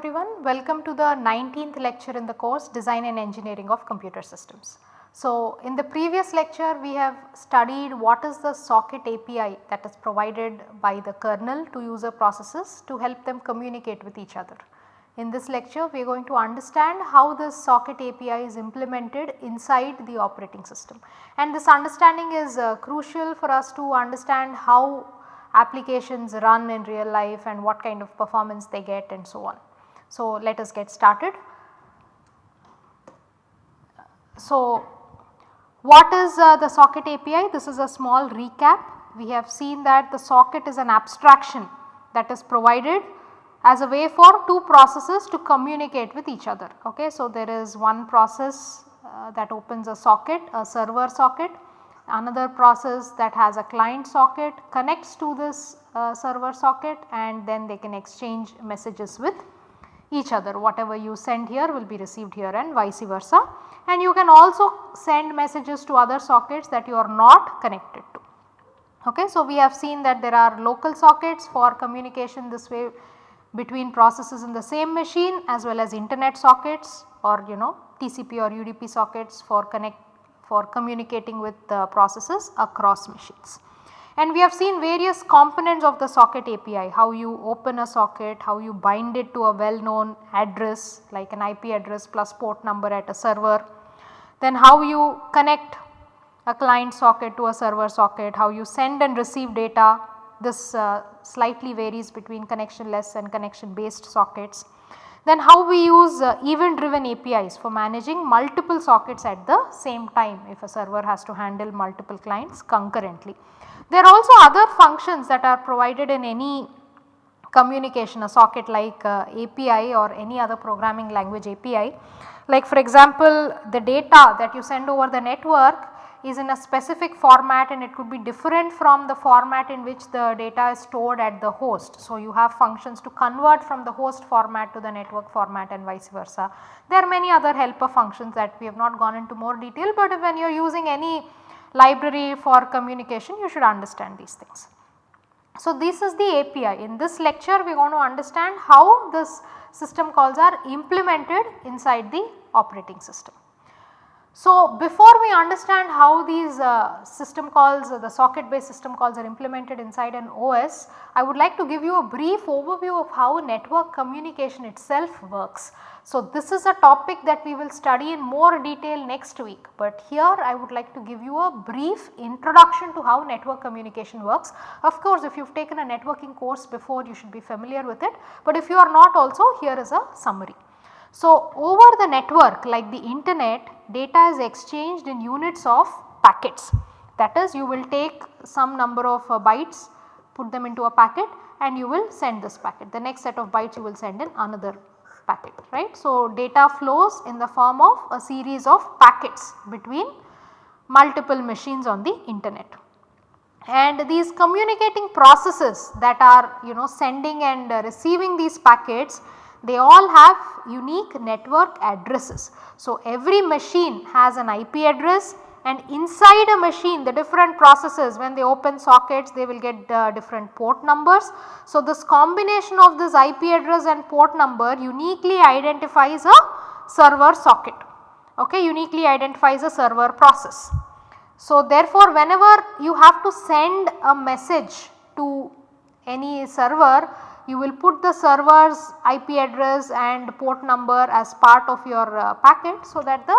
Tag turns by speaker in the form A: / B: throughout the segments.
A: Everyone, welcome to the 19th lecture in the course Design and Engineering of Computer Systems. So, in the previous lecture we have studied what is the socket API that is provided by the kernel to user processes to help them communicate with each other. In this lecture we are going to understand how this socket API is implemented inside the operating system and this understanding is uh, crucial for us to understand how applications run in real life and what kind of performance they get and so on. So, let us get started. So, what is uh, the socket API? This is a small recap. We have seen that the socket is an abstraction that is provided as a way for two processes to communicate with each other. Okay. So, there is one process uh, that opens a socket, a server socket, another process that has a client socket connects to this uh, server socket and then they can exchange messages with each other whatever you send here will be received here and vice versa and you can also send messages to other sockets that you are not connected to. Okay. So, we have seen that there are local sockets for communication this way between processes in the same machine as well as internet sockets or you know TCP or UDP sockets for connect for communicating with the processes across machines. And we have seen various components of the socket API, how you open a socket, how you bind it to a well known address like an IP address plus port number at a server, then how you connect a client socket to a server socket, how you send and receive data, this uh, slightly varies between connectionless and connection based sockets. Then how we use uh, event driven APIs for managing multiple sockets at the same time if a server has to handle multiple clients concurrently. There are also other functions that are provided in any communication a socket like uh, API or any other programming language API. Like for example, the data that you send over the network is in a specific format and it could be different from the format in which the data is stored at the host. So, you have functions to convert from the host format to the network format and vice versa. There are many other helper functions that we have not gone into more detail, but when you are using any library for communication you should understand these things. So, this is the API. In this lecture we going to understand how this system calls are implemented inside the operating system. So, before we understand how these uh, system calls uh, the socket based system calls are implemented inside an OS, I would like to give you a brief overview of how network communication itself works. So, this is a topic that we will study in more detail next week, but here I would like to give you a brief introduction to how network communication works. Of course, if you have taken a networking course before you should be familiar with it, but if you are not also here is a summary. So, over the network like the internet data is exchanged in units of packets. That is you will take some number of uh, bytes put them into a packet and you will send this packet. The next set of bytes you will send in another packet right. So, data flows in the form of a series of packets between multiple machines on the internet. And these communicating processes that are you know sending and uh, receiving these packets they all have unique network addresses. So, every machine has an IP address and inside a machine the different processes when they open sockets they will get uh, different port numbers. So, this combination of this IP address and port number uniquely identifies a server socket, okay, uniquely identifies a server process. So, therefore, whenever you have to send a message to any server you will put the server's IP address and port number as part of your uh, packet so that the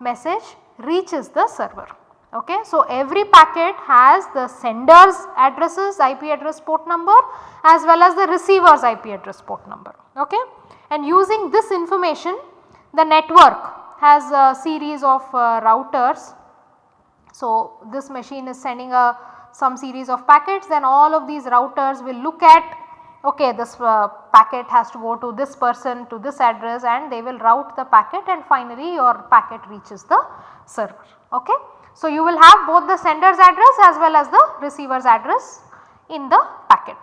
A: message reaches the server. Okay. So, every packet has the sender's addresses IP address port number as well as the receiver's IP address port number. Okay. And using this information the network has a series of uh, routers. So, this machine is sending a some series of packets then all of these routers will look at okay this uh, packet has to go to this person to this address and they will route the packet and finally your packet reaches the server. Okay. So, you will have both the sender's address as well as the receiver's address in the packet.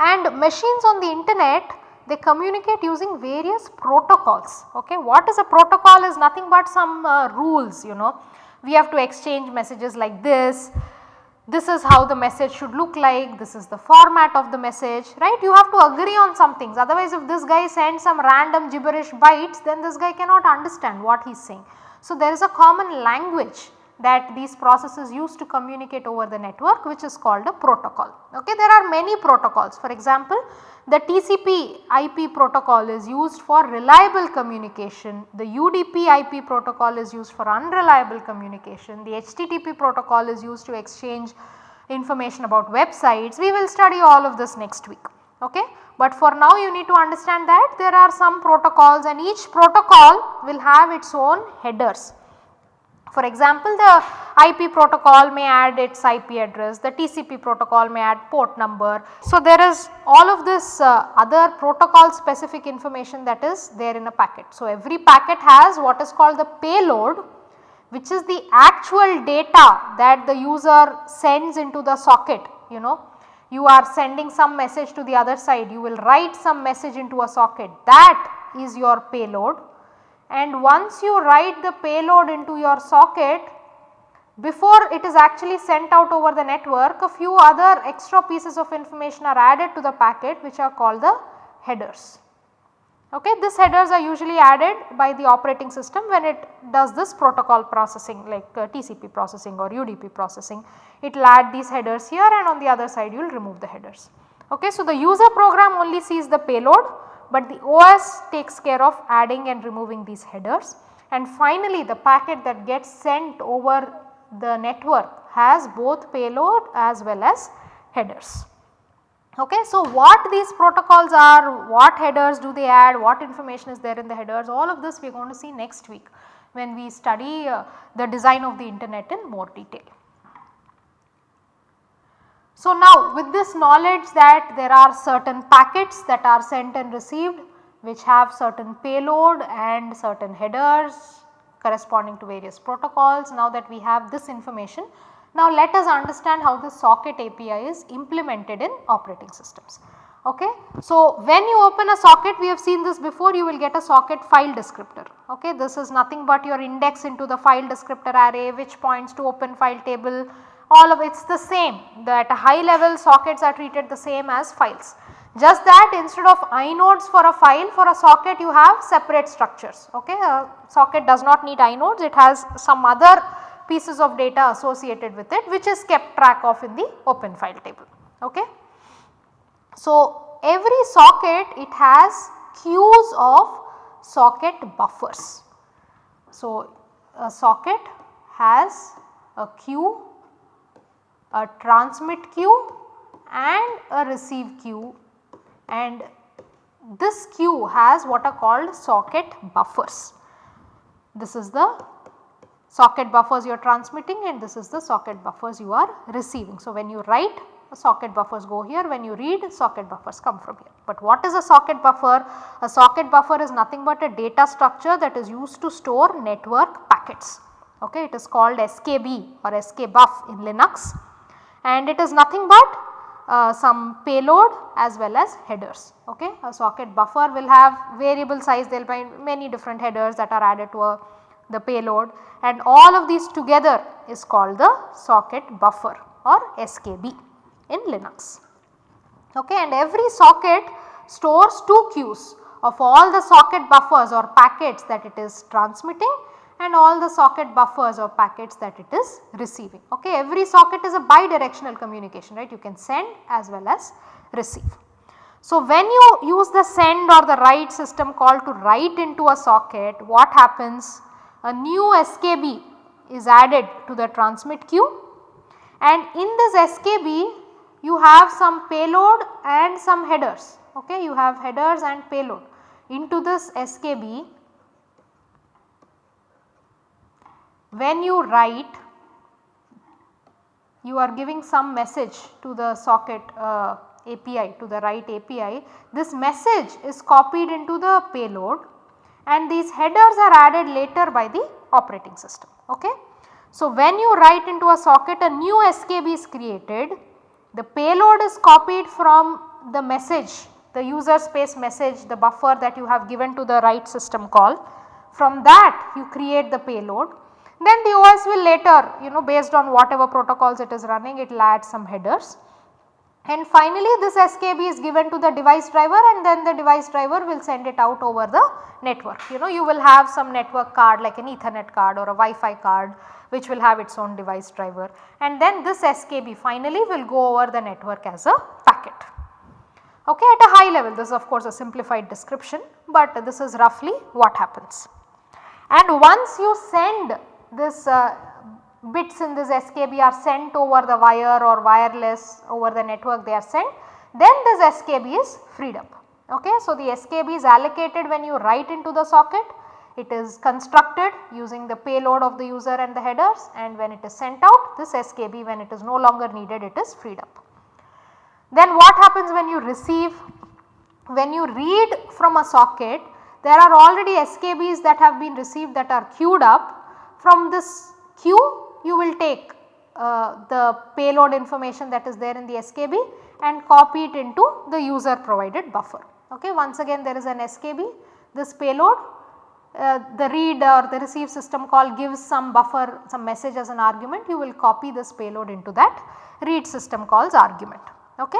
A: And machines on the internet they communicate using various protocols. Okay. What is a protocol is nothing but some uh, rules you know. We have to exchange messages like this this is how the message should look like, this is the format of the message right. You have to agree on some things otherwise if this guy sends some random gibberish bytes then this guy cannot understand what he is saying. So, there is a common language that these processes use to communicate over the network which is called a protocol. Okay. There are many protocols for example the TCP IP protocol is used for reliable communication, the UDP IP protocol is used for unreliable communication, the HTTP protocol is used to exchange information about websites. We will study all of this next week. Okay. But for now you need to understand that there are some protocols and each protocol will have its own headers. For example, the IP protocol may add its IP address, the TCP protocol may add port number. So, there is all of this uh, other protocol specific information that is there in a packet. So, every packet has what is called the payload which is the actual data that the user sends into the socket you know. You are sending some message to the other side, you will write some message into a socket that is your payload and once you write the payload into your socket before it is actually sent out over the network a few other extra pieces of information are added to the packet which are called the headers. Okay, these headers are usually added by the operating system when it does this protocol processing like uh, TCP processing or UDP processing. It will add these headers here and on the other side you will remove the headers. Okay, so the user program only sees the payload but the OS takes care of adding and removing these headers. And finally, the packet that gets sent over the network has both payload as well as headers. Okay, so what these protocols are, what headers do they add, what information is there in the headers, all of this we are going to see next week when we study uh, the design of the internet in more detail. So, now with this knowledge that there are certain packets that are sent and received which have certain payload and certain headers corresponding to various protocols. Now that we have this information, now let us understand how the socket API is implemented in operating systems. Okay. So, when you open a socket we have seen this before you will get a socket file descriptor. Okay. This is nothing but your index into the file descriptor array which points to open file table all of it is the same that high level sockets are treated the same as files. Just that instead of inodes for a file for a socket you have separate structures ok. A socket does not need inodes it has some other pieces of data associated with it which is kept track of in the open file table ok. So every socket it has queues of socket buffers. So a socket has a queue a transmit queue and a receive queue and this queue has what are called socket buffers. This is the socket buffers you are transmitting and this is the socket buffers you are receiving. So, when you write socket buffers go here when you read socket buffers come from here. But what is a socket buffer? A socket buffer is nothing but a data structure that is used to store network packets. Okay, it is called SKB or SKBuf in Linux and it is nothing but uh, some payload as well as headers. Okay. A socket buffer will have variable size there will be many different headers that are added to a, the payload and all of these together is called the socket buffer or SKB in Linux. Okay. And every socket stores two queues of all the socket buffers or packets that it is transmitting and all the socket buffers or packets that it is receiving. Okay. Every socket is a bidirectional communication right you can send as well as receive. So, when you use the send or the write system call to write into a socket what happens a new SKB is added to the transmit queue and in this SKB you have some payload and some headers okay you have headers and payload into this SKB when you write you are giving some message to the socket uh, API to the write API. This message is copied into the payload and these headers are added later by the operating system. Okay. So, when you write into a socket a new SKB is created, the payload is copied from the message the user space message the buffer that you have given to the write system call. From that you create the payload Then the OS will later you know based on whatever protocols it is running it will add some headers. And finally this SKB is given to the device driver and then the device driver will send it out over the network. You know you will have some network card like an ethernet card or a Wi-Fi card which will have its own device driver and then this SKB finally will go over the network as a packet. Okay, at a high level this is of course a simplified description, but this is roughly what happens. And once you send this uh, bits in this SKB are sent over the wire or wireless over the network they are sent, then this SKB is freed up. Okay. So, the SKB is allocated when you write into the socket, it is constructed using the payload of the user and the headers and when it is sent out this SKB when it is no longer needed it is freed up. Then what happens when you receive? When you read from a socket there are already SKBs that have been received that are queued up. From this queue you will take uh, the payload information that is there in the SKB and copy it into the user provided buffer. Okay. Once again there is an SKB, this payload uh, the read or the receive system call gives some buffer some message as an argument you will copy this payload into that read system calls argument okay.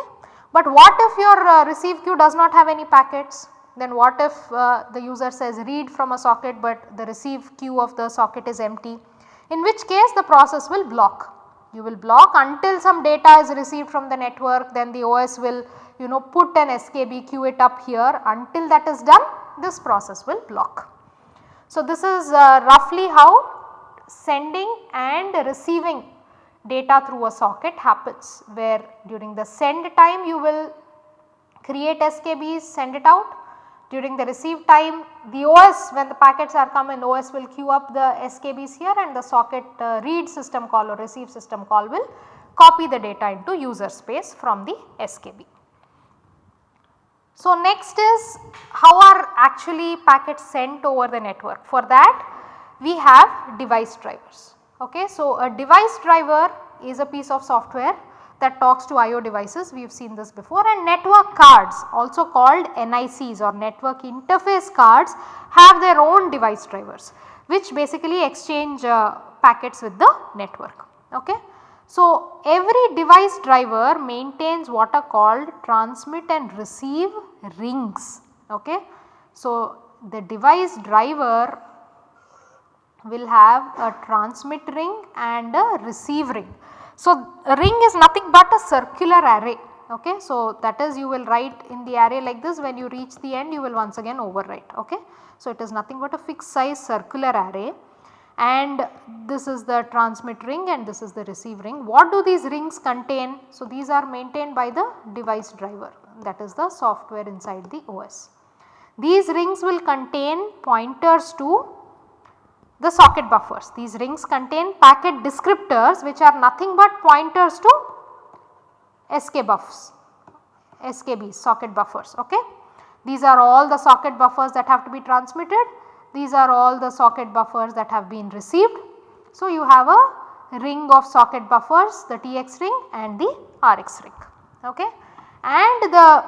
A: But what if your uh, receive queue does not have any packets then what if uh, the user says read from a socket but the receive queue of the socket is empty in which case the process will block. You will block until some data is received from the network then the OS will you know put an SKB queue it up here until that is done this process will block. So, this is uh, roughly how sending and receiving data through a socket happens where during the send time you will create SKBs send it out during the receive time the OS when the packets are come coming OS will queue up the SKBs here and the socket uh, read system call or receive system call will copy the data into user space from the SKB. So, next is how are actually packets sent over the network for that we have device drivers. Okay. So, a device driver is a piece of software that talks to IO devices we have seen this before and network cards also called NICs or network interface cards have their own device drivers which basically exchange uh, packets with the network. Okay. So, every device driver maintains what are called transmit and receive rings. Okay. So, the device driver will have a transmit ring and a receive ring. So, ring is nothing but a circular array. Okay. So, that is you will write in the array like this when you reach the end you will once again overwrite. Okay. So, it is nothing but a fixed size circular array and this is the transmit ring and this is the receive ring. What do these rings contain? So, these are maintained by the device driver that is the software inside the OS. These rings will contain pointers to the socket buffers. These rings contain packet descriptors which are nothing but pointers to SK buffs, SKBs socket buffers. Okay. These are all the socket buffers that have to be transmitted. These are all the socket buffers that have been received. So, you have a ring of socket buffers the TX ring and the RX ring. Okay. And the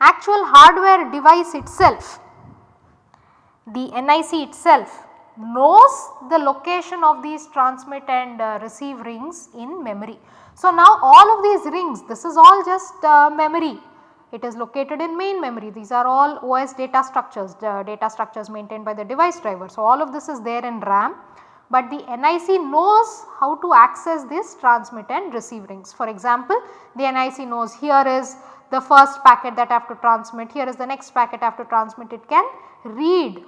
A: actual hardware device itself, the NIC itself knows the location of these transmit and uh, receive rings in memory. So, now all of these rings this is all just uh, memory it is located in main memory these are all OS data structures the data structures maintained by the device driver. So, all of this is there in RAM but the NIC knows how to access this transmit and receive rings. For example, the NIC knows here is the first packet that I have to transmit, here is the next packet I have to transmit, it can read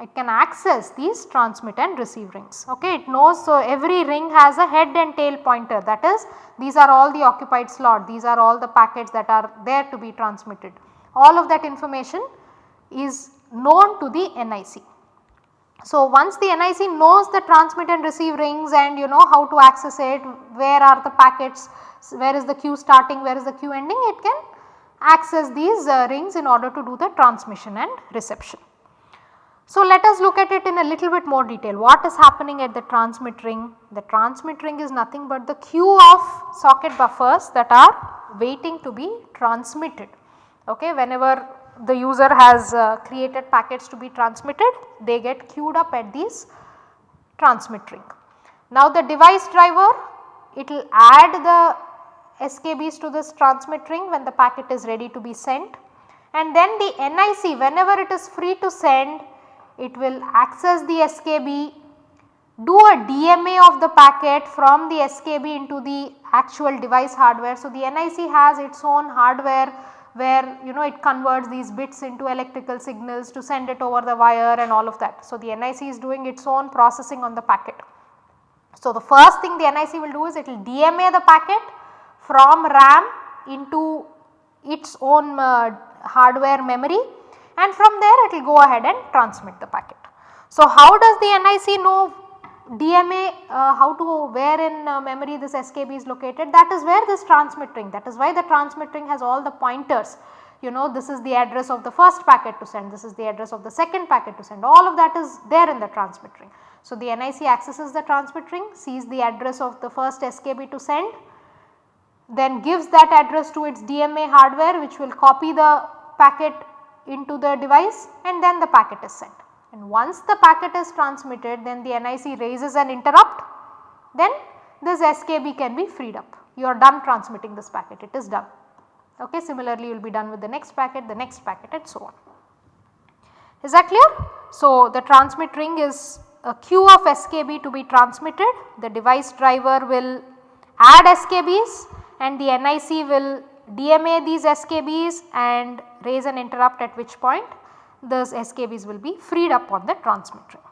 A: it can access these transmit and receive rings. Okay, it knows so every ring has a head and tail pointer that is these are all the occupied slot, these are all the packets that are there to be transmitted. All of that information is known to the NIC. So, once the NIC knows the transmit and receive rings and you know how to access it, where are the packets, where is the queue starting, where is the queue ending, it can access these uh, rings in order to do the transmission and reception. So, let us look at it in a little bit more detail. What is happening at the transmit ring? The transmit ring is nothing but the queue of socket buffers that are waiting to be transmitted. Okay, whenever the user has uh, created packets to be transmitted, they get queued up at these transmit ring. Now the device driver it will add the SKBs to this transmit ring when the packet is ready to be sent and then the NIC whenever it is free to send it will access the SKB do a DMA of the packet from the SKB into the actual device hardware. So, the NIC has its own hardware where you know it converts these bits into electrical signals to send it over the wire and all of that. So, the NIC is doing its own processing on the packet. So, the first thing the NIC will do is it will DMA the packet from RAM into its own uh, hardware memory and from there it will go ahead and transmit the packet. So, how does the NIC know DMA uh, how to where in uh, memory this SKB is located that is where this transmit ring that is why the transmit ring has all the pointers you know this is the address of the first packet to send this is the address of the second packet to send all of that is there in the transmit ring. So, the NIC accesses the transmit ring sees the address of the first SKB to send then gives that address to its DMA hardware which will copy the packet into the device and then the packet is sent and once the packet is transmitted then the NIC raises an interrupt then this SKB can be freed up. You are done transmitting this packet it is done. Okay. Similarly, you will be done with the next packet, the next packet and so on. Is that clear? So, the transmit ring is a queue of SKB to be transmitted, the device driver will add SKBs and the NIC will DMA these SKBs and raise an interrupt at which point those SKBs will be freed up on the transmit ring.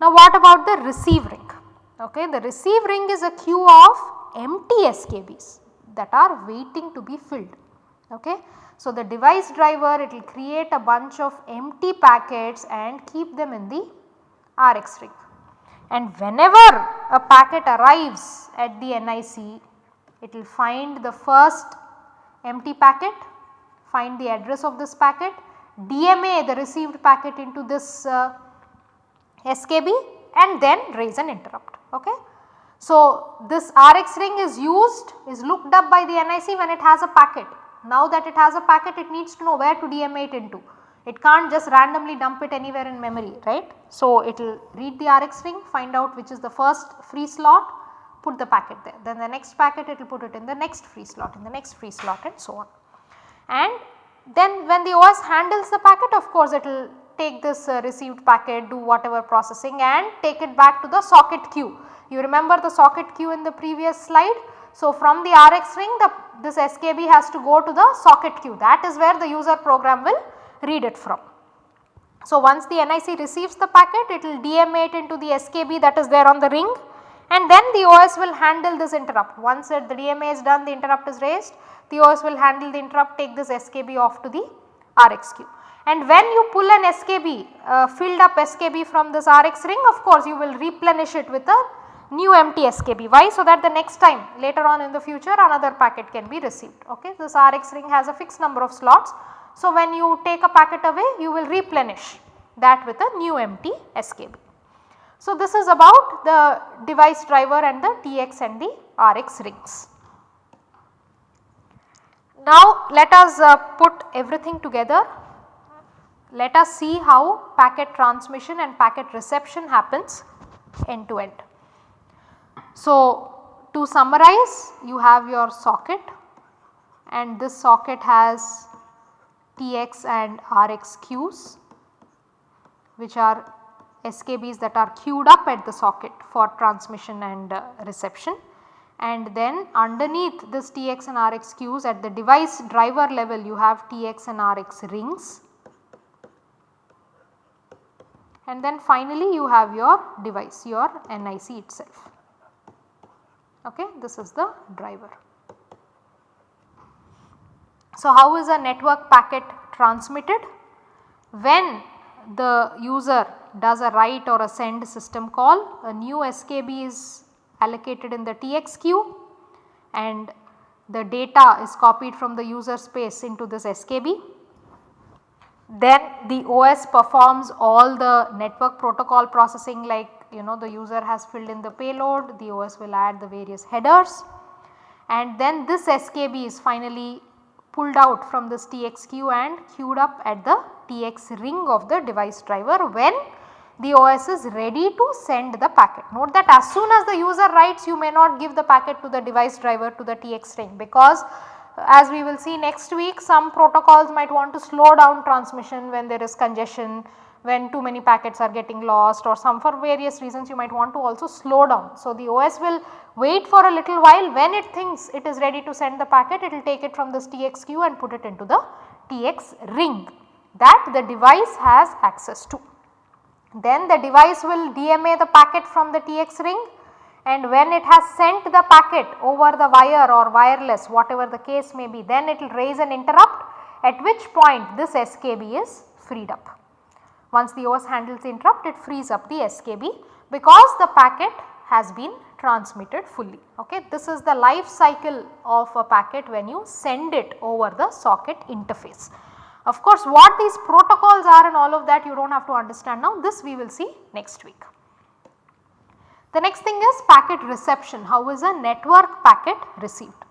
A: Now what about the receive ring? Okay, the receive ring is a queue of empty SKBs that are waiting to be filled. Okay. So the device driver it will create a bunch of empty packets and keep them in the RX ring. And whenever a packet arrives at the NIC it will find the first empty packet, find the address of this packet DMA the received packet into this uh, SKB and then raise an interrupt. Okay. So, this RX ring is used is looked up by the NIC when it has a packet. Now that it has a packet it needs to know where to DMA it into. It can't just randomly dump it anywhere in memory right. So, it will read the RX ring find out which is the first free slot put the packet there then the next packet it will put it in the next free slot in the next free slot and so on. And then when the OS handles the packet of course it will take this uh, received packet do whatever processing and take it back to the socket queue. You remember the socket queue in the previous slide. So, from the RX ring the this SKB has to go to the socket queue that is where the user program will read it from. So, once the NIC receives the packet it will DMA it into the SKB that is there on the ring and then the OS will handle this interrupt. Once the DMA is done the interrupt is raised the OS will handle the interrupt take this SKB off to the RX queue. And when you pull an SKB uh, filled up SKB from this RX ring of course you will replenish it with a new empty SKB. Why? So that the next time later on in the future another packet can be received. Okay. This RX ring has a fixed number of slots. So when you take a packet away you will replenish that with a new empty SKB. So this is about the device driver and the TX and the RX rings. Now let us uh, put everything together. Let us see how packet transmission and packet reception happens end to end. So to summarize you have your socket and this socket has TX and RX queues which are SKBs that are queued up at the socket for transmission and uh, reception and then underneath this TX and RX queues at the device driver level you have TX and RX rings and then finally you have your device your NIC itself. Okay, this is the driver. So, how is a network packet transmitted? When the user does a write or a send system call, a new SKB is allocated in the TX queue and the data is copied from the user space into this SKB. Then the OS performs all the network protocol processing like you know the user has filled in the payload, the OS will add the various headers and then this SKB is finally pulled out from this TX queue and queued up at the TX ring of the device driver when the OS is ready to send the packet. Note that as soon as the user writes you may not give the packet to the device driver to the TX ring because uh, as we will see next week some protocols might want to slow down transmission when there is congestion, when too many packets are getting lost or some for various reasons you might want to also slow down. So, the OS will wait for a little while when it thinks it is ready to send the packet it will take it from this TX queue and put it into the TX ring that the device has access to. Then the device will DMA the packet from the TX ring and when it has sent the packet over the wire or wireless whatever the case may be then it will raise an interrupt at which point this SKB is freed up. Once the OS handles the interrupt it frees up the SKB because the packet has been transmitted fully. Okay. This is the life cycle of a packet when you send it over the socket interface. Of course, what these protocols are and all of that you do not have to understand now this we will see next week. The next thing is packet reception how is a network packet received.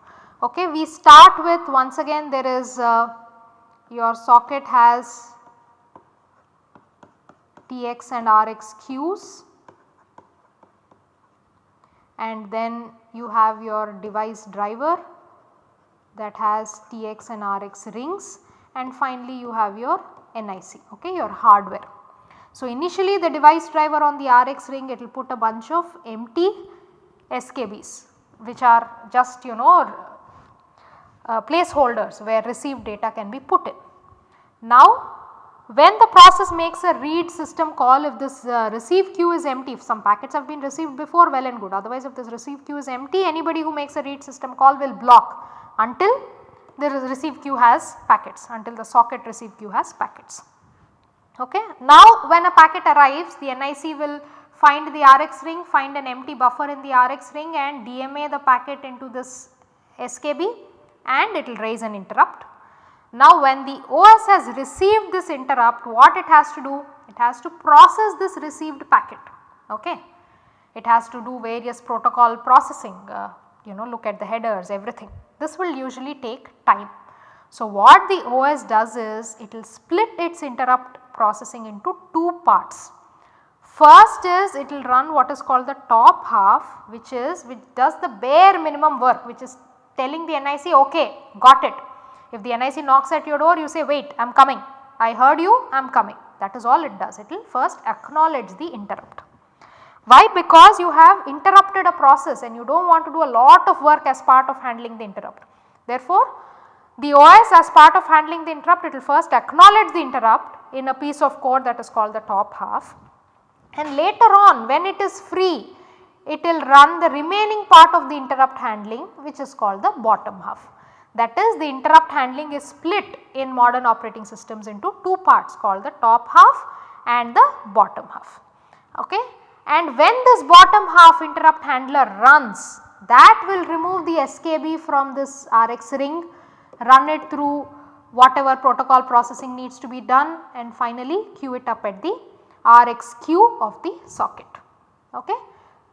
A: Okay, we start with once again there is uh, your socket has TX and RX queues and then you have your device driver that has TX and RX rings and finally you have your NIC okay your hardware. So, initially the device driver on the RX ring it will put a bunch of empty SKBs which are just you know uh, placeholders where received data can be put in. Now when the process makes a read system call if this uh, receive queue is empty if some packets have been received before well and good otherwise if this receive queue is empty anybody who makes a read system call will block until the receive queue has packets until the socket receive queue has packets. Okay. Now when a packet arrives the NIC will find the RX ring, find an empty buffer in the RX ring and DMA the packet into this SKB and it will raise an interrupt. Now when the OS has received this interrupt what it has to do? It has to process this received packet. Okay. It has to do various protocol processing, uh, you know look at the headers everything. This will usually take time. So, what the OS does is it will split its interrupt processing into two parts. First is it will run what is called the top half which is which does the bare minimum work which is telling the NIC okay got it. If the NIC knocks at your door you say wait I am coming I heard you I am coming that is all it does it will first acknowledge the interrupt. Why? Because you have interrupted a process and you do not want to do a lot of work as part of handling the interrupt. Therefore, the OS as part of handling the interrupt it will first acknowledge the interrupt in a piece of code that is called the top half and later on when it is free it will run the remaining part of the interrupt handling which is called the bottom half. That is the interrupt handling is split in modern operating systems into two parts called the top half and the bottom half. Okay and when this bottom half interrupt handler runs that will remove the SKB from this RX ring, run it through whatever protocol processing needs to be done and finally queue it up at the RX queue of the socket. Okay.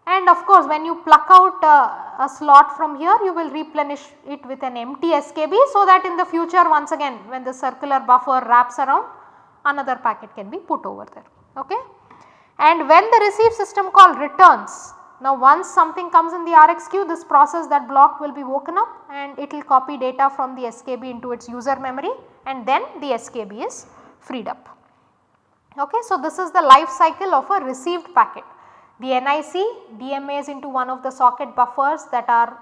A: And of course, when you pluck out uh, a slot from here you will replenish it with an empty SKB so that in the future once again when the circular buffer wraps around another packet can be put over there. Okay and when the receive system call returns now once something comes in the RX queue this process that block will be woken up and it will copy data from the SKB into its user memory and then the SKB is freed up. Okay, so this is the life cycle of a received packet. The NIC DMAs into one of the socket buffers that are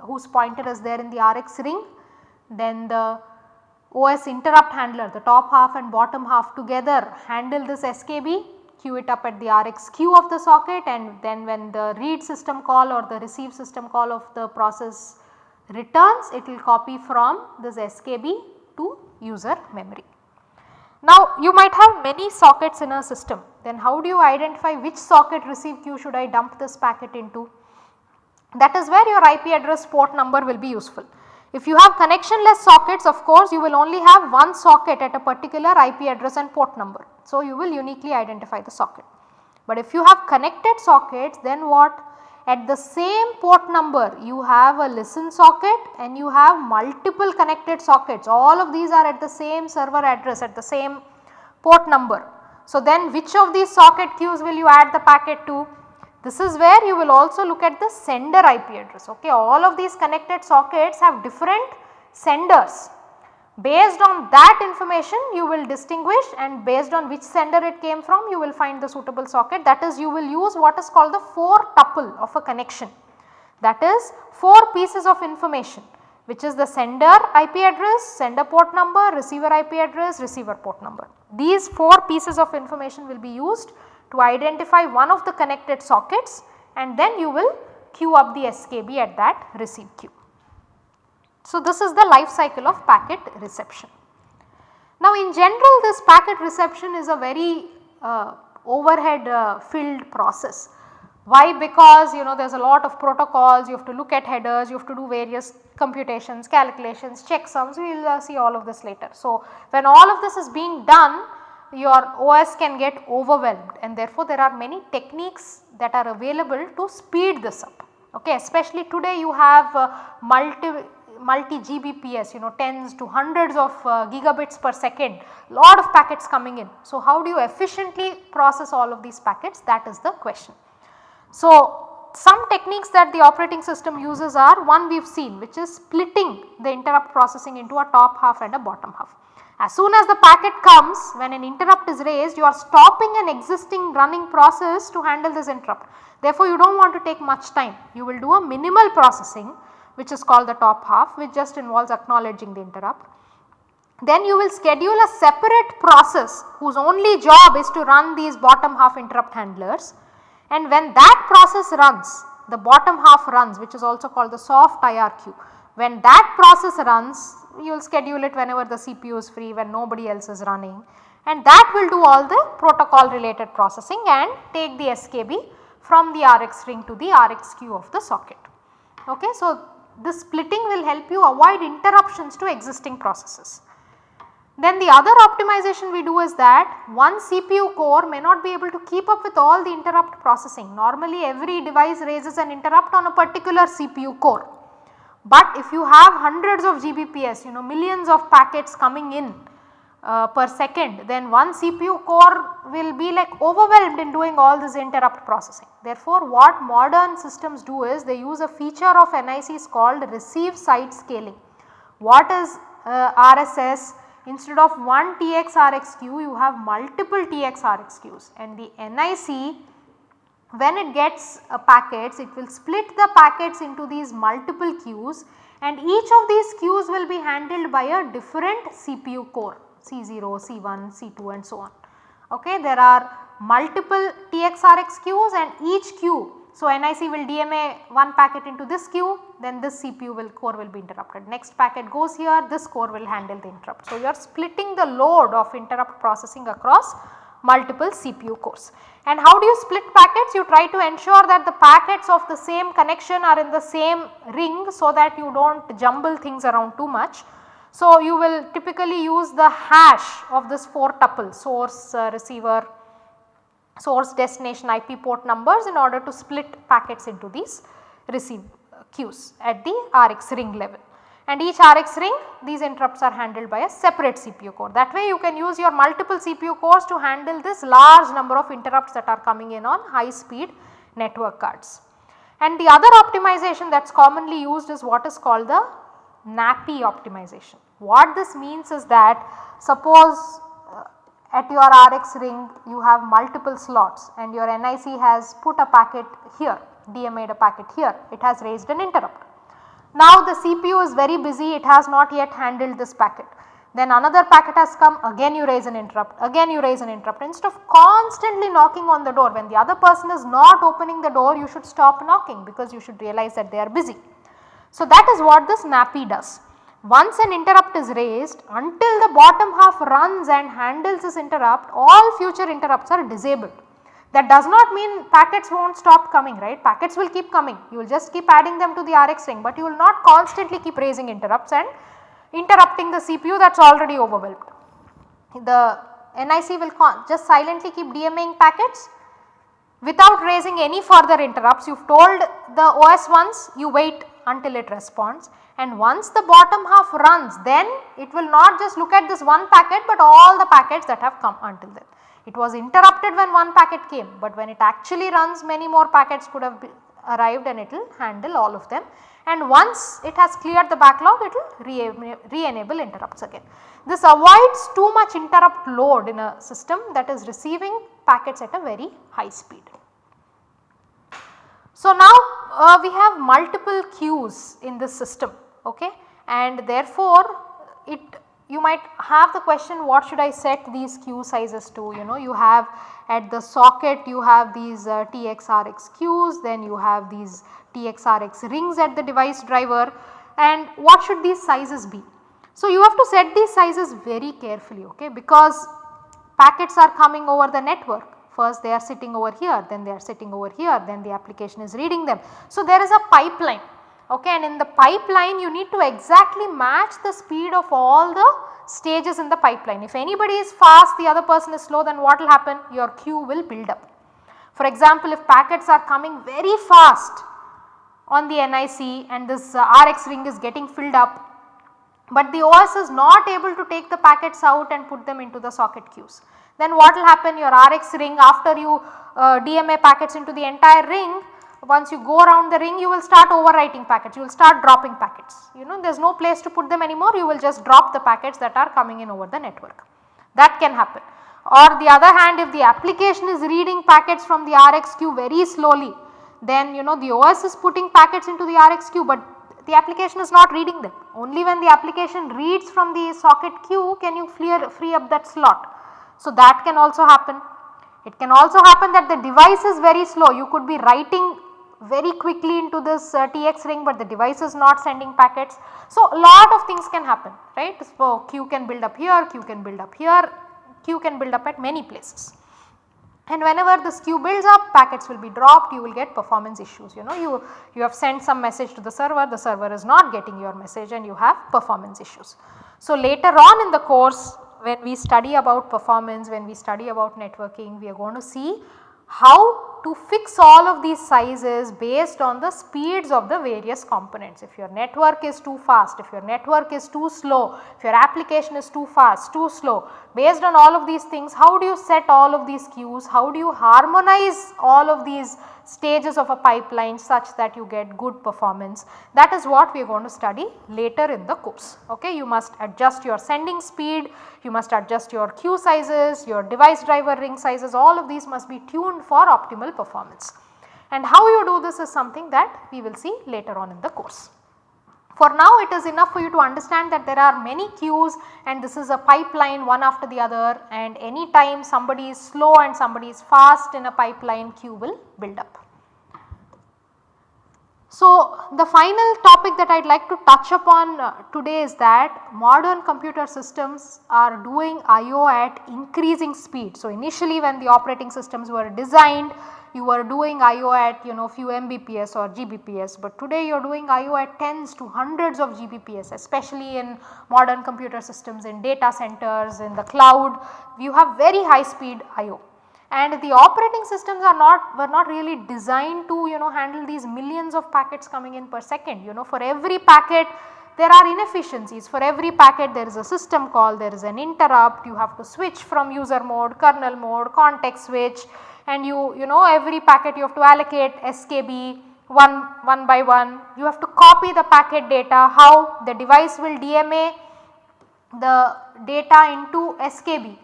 A: whose pointer is there in the RX ring. Then the OS interrupt handler the top half and bottom half together handle this SKB queue it up at the Rx queue of the socket and then when the read system call or the receive system call of the process returns it will copy from this SKB to user memory. Now you might have many sockets in a system then how do you identify which socket receive queue should I dump this packet into? That is where your IP address port number will be useful. If you have connectionless sockets of course you will only have one socket at a particular IP address and port number. So, you will uniquely identify the socket. But if you have connected sockets then what? At the same port number you have a listen socket and you have multiple connected sockets all of these are at the same server address at the same port number. So, then which of these socket queues will you add the packet to? This is where you will also look at the sender IP address. Okay. All of these connected sockets have different senders. Based on that information you will distinguish and based on which sender it came from you will find the suitable socket that is you will use what is called the 4 tuple of a connection that is 4 pieces of information which is the sender IP address, sender port number, receiver IP address, receiver port number. These 4 pieces of information will be used to identify one of the connected sockets and then you will queue up the SKB at that receive queue. So, this is the life cycle of packet reception. Now, in general this packet reception is a very uh, overhead uh, filled process. Why? Because you know there is a lot of protocols, you have to look at headers, you have to do various computations, calculations, checksums, we will uh, see all of this later. So, when all of this is being done your OS can get overwhelmed and therefore there are many techniques that are available to speed this up. Okay, especially today you have uh, multi multi GBPS you know tens to hundreds of uh, gigabits per second lot of packets coming in. So, how do you efficiently process all of these packets that is the question. So, some techniques that the operating system uses are one we have seen which is splitting the interrupt processing into a top half and a bottom half. As soon as the packet comes when an interrupt is raised you are stopping an existing running process to handle this interrupt. Therefore, you do not want to take much time you will do a minimal processing which is called the top half which just involves acknowledging the interrupt. Then you will schedule a separate process whose only job is to run these bottom half interrupt handlers and when that process runs the bottom half runs which is also called the soft IRQ. When that process runs you will schedule it whenever the CPU is free when nobody else is running and that will do all the protocol related processing and take the SKB from the RX ring to the RX queue of the socket. Okay. So, this splitting will help you avoid interruptions to existing processes. Then the other optimization we do is that one CPU core may not be able to keep up with all the interrupt processing. Normally every device raises an interrupt on a particular CPU core. But if you have hundreds of GBPS you know millions of packets coming in uh, per second then one CPU core will be like overwhelmed in doing all this interrupt processing. Therefore, what modern systems do is they use a feature of NICs called receive side scaling. What is uh, RSS? Instead of one TX queue you have multiple TX queues and the NIC when it gets uh, packets it will split the packets into these multiple queues and each of these queues will be handled by a different CPU core. C0, C1, C2 and so on. Okay, there are multiple TXRX queues and each queue. So, NIC will DMA one packet into this queue then this CPU will core will be interrupted. Next packet goes here this core will handle the interrupt. So, you are splitting the load of interrupt processing across multiple CPU cores. And how do you split packets? You try to ensure that the packets of the same connection are in the same ring so that you do not jumble things around too much. So, you will typically use the hash of this 4 tuple source, uh, receiver, source destination IP port numbers in order to split packets into these receive uh, queues at the RX ring level. And each RX ring these interrupts are handled by a separate CPU core. That way you can use your multiple CPU cores to handle this large number of interrupts that are coming in on high speed network cards. And the other optimization that is commonly used is what is called the NAPI optimization. What this means is that suppose uh, at your RX ring you have multiple slots and your NIC has put a packet here, DMA'd a packet here, it has raised an interrupt. Now the CPU is very busy, it has not yet handled this packet. Then another packet has come, again you raise an interrupt, again you raise an interrupt. Instead of constantly knocking on the door, when the other person is not opening the door, you should stop knocking because you should realize that they are busy. So, that is what this NAPI does. Once an interrupt is raised until the bottom half runs and handles this interrupt all future interrupts are disabled. That does not mean packets will not stop coming right packets will keep coming you will just keep adding them to the RX ring but you will not constantly keep raising interrupts and interrupting the CPU that is already overwhelmed. The NIC will just silently keep DMAing packets without raising any further interrupts you have told the OS once you wait until it responds and once the bottom half runs then it will not just look at this one packet but all the packets that have come until then. It was interrupted when one packet came, but when it actually runs many more packets could have arrived and it will handle all of them and once it has cleared the backlog it will re-enable interrupts again. This avoids too much interrupt load in a system that is receiving packets at a very high speed. So, now uh, we have multiple queues in this system okay and therefore it you might have the question what should I set these queue sizes to? You know you have at the socket you have these uh, TXRX queues then you have these TXRX rings at the device driver. And what should these sizes be. So, you have to set these sizes very carefully okay? Because packets are coming over the network. First they are sitting over here then they are sitting over here then the application is reading them. So, there is a pipeline okay and in the pipeline you need to exactly match the speed of all the stages in the pipeline. If anybody is fast the other person is slow then what will happen your queue will build up. For example if packets are coming very fast on the NIC and this uh, RX ring is getting filled up but the OS is not able to take the packets out and put them into the socket queues. Then what will happen your RX ring after you uh, DMA packets into the entire ring once you go around the ring you will start overwriting packets, you will start dropping packets. You know there is no place to put them anymore you will just drop the packets that are coming in over the network. That can happen. Or the other hand if the application is reading packets from the RX queue very slowly then you know the OS is putting packets into the RX queue but the application is not reading them. Only when the application reads from the socket queue can you clear, free up that slot. So that can also happen. It can also happen that the device is very slow. You could be writing very quickly into this uh, TX ring but the device is not sending packets. So, a lot of things can happen right. So, queue can build up here, queue can build up here, queue can build up at many places. And whenever this queue builds up packets will be dropped you will get performance issues you know you, you have sent some message to the server the server is not getting your message and you have performance issues. So, later on in the course when we study about performance when we study about networking we are going to see how to fix all of these sizes based on the speeds of the various components. If your network is too fast, if your network is too slow, if your application is too fast, too slow, based on all of these things how do you set all of these queues, how do you harmonize all of these stages of a pipeline such that you get good performance. That is what we are going to study later in the course. Okay. You must adjust your sending speed, you must adjust your queue sizes, your device driver ring sizes all of these must be tuned for optimal performance. And how you do this is something that we will see later on in the course. For now it is enough for you to understand that there are many queues and this is a pipeline one after the other and any time somebody is slow and somebody is fast in a pipeline queue will build up. So, the final topic that I would like to touch upon uh, today is that modern computer systems are doing IO at increasing speed. So, initially when the operating systems were designed you were doing IO at you know few Mbps or Gbps but today you are doing IO at tens to hundreds of Gbps especially in modern computer systems in data centers in the cloud. You have very high speed IO and the operating systems are not were not really designed to you know handle these millions of packets coming in per second. You know for every packet there are inefficiencies. For every packet there is a system call there is an interrupt. You have to switch from user mode kernel mode context switch and you you know every packet you have to allocate SKB one one by one. You have to copy the packet data how the device will DMA the data into SKB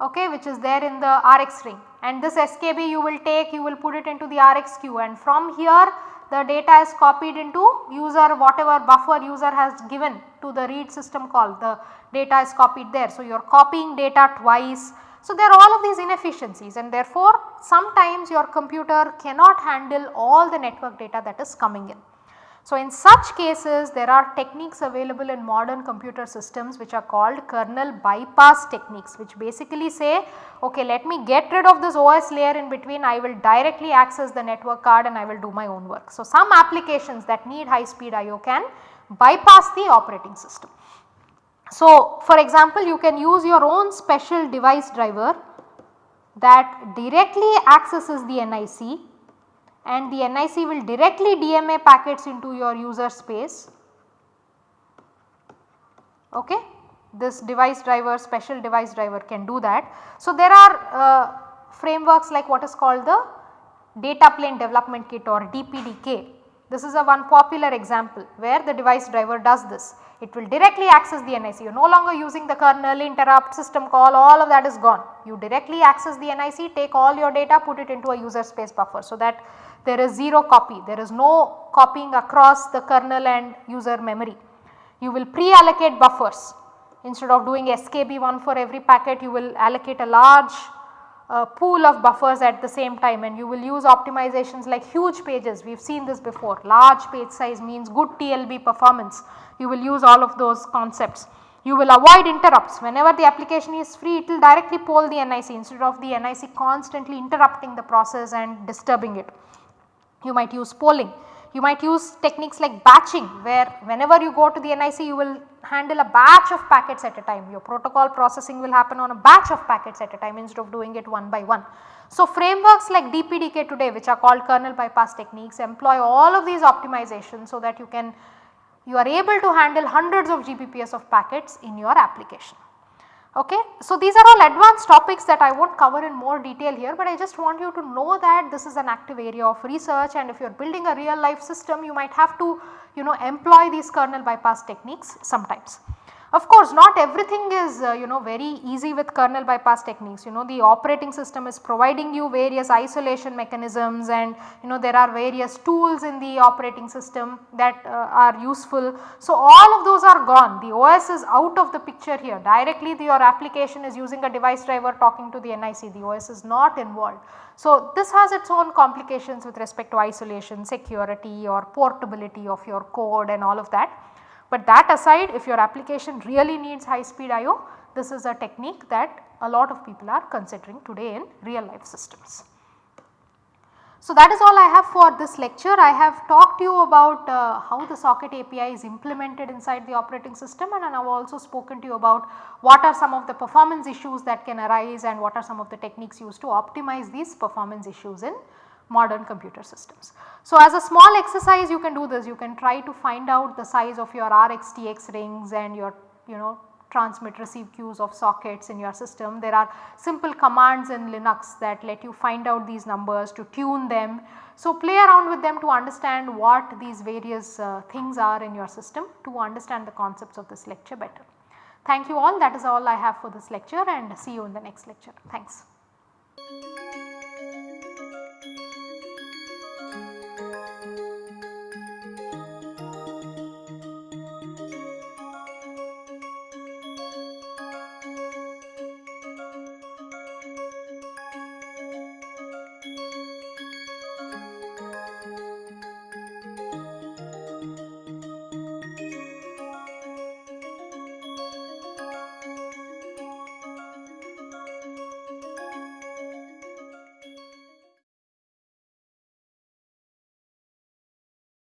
A: okay which is there in the RX ring and this SKB you will take you will put it into the RX queue. And from here the data is copied into user whatever buffer user has given to the read system call. The data is copied there. So, you are copying data twice so, there are all of these inefficiencies and therefore, sometimes your computer cannot handle all the network data that is coming in. So, in such cases there are techniques available in modern computer systems which are called kernel bypass techniques which basically say okay let me get rid of this OS layer in between I will directly access the network card and I will do my own work. So, some applications that need high speed IO can bypass the operating system. So, for example you can use your own special device driver that directly accesses the NIC and the NIC will directly DMA packets into your user space. Okay. this device driver special device driver can do that. So, there are uh, frameworks like what is called the data plane development kit or DPDK. This is a one popular example where the device driver does this. It will directly access the NIC, you are no longer using the kernel, interrupt, system call, all of that is gone. You directly access the NIC, take all your data, put it into a user space buffer. So, that there is 0 copy, there is no copying across the kernel and user memory. You will pre-allocate buffers instead of doing SKB1 for every packet you will allocate a large uh, pool of buffers at the same time and you will use optimizations like huge pages. We have seen this before. Large page size means good TLB performance. You will use all of those concepts. You will avoid interrupts. Whenever the application is free it will directly poll the NIC instead of the NIC constantly interrupting the process and disturbing it. You might use polling. You might use techniques like batching where whenever you go to the NIC you will handle a batch of packets at a time. Your protocol processing will happen on a batch of packets at a time instead of doing it one by one. So, frameworks like DPDK today which are called kernel bypass techniques employ all of these optimizations so that you can you are able to handle hundreds of GBPS of packets in your application. Okay. So, these are all advanced topics that I will not cover in more detail here, but I just want you to know that this is an active area of research and if you are building a real life system you might have to you know employ these kernel bypass techniques sometimes. Of course, not everything is uh, you know very easy with kernel bypass techniques you know the operating system is providing you various isolation mechanisms and you know there are various tools in the operating system that uh, are useful. So, all of those are gone the OS is out of the picture here directly the, your application is using a device driver talking to the NIC the OS is not involved. So, this has its own complications with respect to isolation, security or portability of your code and all of that. But that aside if your application really needs high speed IO this is a technique that a lot of people are considering today in real life systems. So, that is all I have for this lecture. I have talked to you about uh, how the socket API is implemented inside the operating system and I have also spoken to you about what are some of the performance issues that can arise and what are some of the techniques used to optimize these performance issues in modern computer systems. So, as a small exercise you can do this you can try to find out the size of your RxTx rings and your you know transmit receive queues of sockets in your system. There are simple commands in Linux that let you find out these numbers to tune them. So, play around with them to understand what these various uh, things are in your system to understand the concepts of this lecture better. Thank you all that is all I have for this lecture and see you in the next lecture. Thanks.